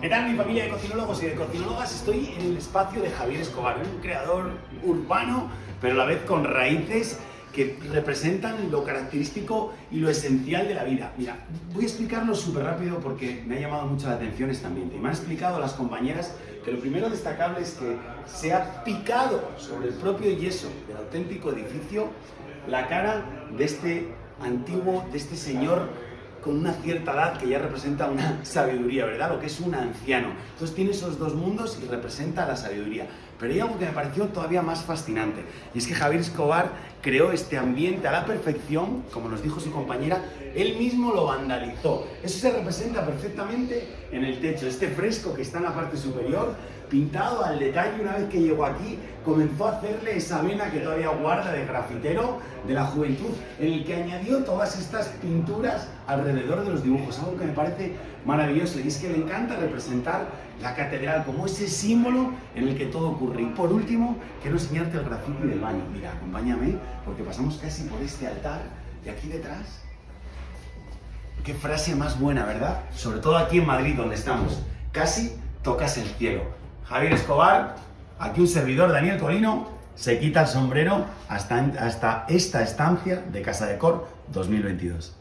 ¿Qué tal mi familia de cocinólogos y de cocinólogas? Estoy en el espacio de Javier Escobar, un creador urbano, pero a la vez con raíces que representan lo característico y lo esencial de la vida. Mira, voy a explicarlo súper rápido porque me ha llamado mucho la atención este ambiente. Me han explicado las compañeras que lo primero destacable es que se ha picado sobre el propio yeso del auténtico edificio la cara de este antiguo, de este señor con una cierta edad que ya representa una sabiduría, ¿verdad? Lo que es un anciano. Entonces tiene esos dos mundos y representa la sabiduría. Pero hay algo que me pareció todavía más fascinante, y es que Javier Escobar creó este ambiente a la perfección, como nos dijo su compañera, él mismo lo vandalizó. Eso se representa perfectamente en el techo, este fresco que está en la parte superior, pintado al detalle una vez que llegó aquí, comenzó a hacerle esa vena que todavía guarda de grafitero de la juventud, en el que añadió todas estas pinturas alrededor de los dibujos, algo que me parece maravilloso y es que le encanta representar la catedral como ese símbolo en el que todo ocurre. Y por último, quiero enseñarte el grafiti del baño. Mira, acompáñame porque pasamos casi por este altar y aquí detrás Qué frase más buena, ¿verdad? Sobre todo aquí en Madrid, donde estamos. Casi tocas el cielo. Javier Escobar, aquí un servidor, Daniel Colino, se quita el sombrero hasta, hasta esta estancia de Casa de Cor 2022.